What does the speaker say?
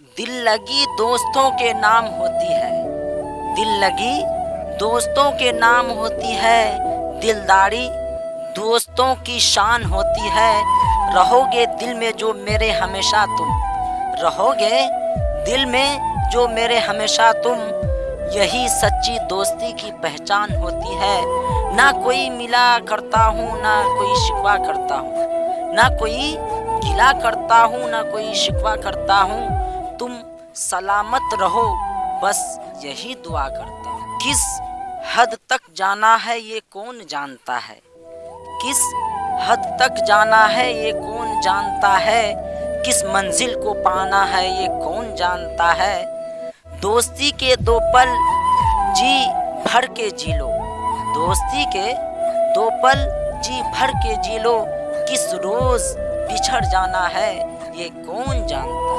दिल लगी दोस्तों के नाम होती है। दिल लगी दोस्तों के नाम होती है। दिलदारी दोस्तों की शान होती है। रहोगे दिल में जो मेरे हमेशा तुम। रहोगे दिल में जो मेरे हमेशा तुम। यही सच्ची दोस्ती की पहचान होती है। ना कोई मिला करता हूँ, ना कोई शिकवा करता हूँ। ना कोई गिला करता हूँ, ना कोई शिकवा करता हूँ। तुम सलामत रहो। बस यही दुआ करता हूँ। किस हद तक जाना है ये कौन जानता है? किस हद तक जाना है ये कौन जानता है? किस मंजिल को पाना है ये कौन जानता है? दोस्ती के दो पल जी भर के जी लो। दोस्ती के दो पल जी भर के जी लो। किस रोज बिछड़ जाना है ये कौन जानता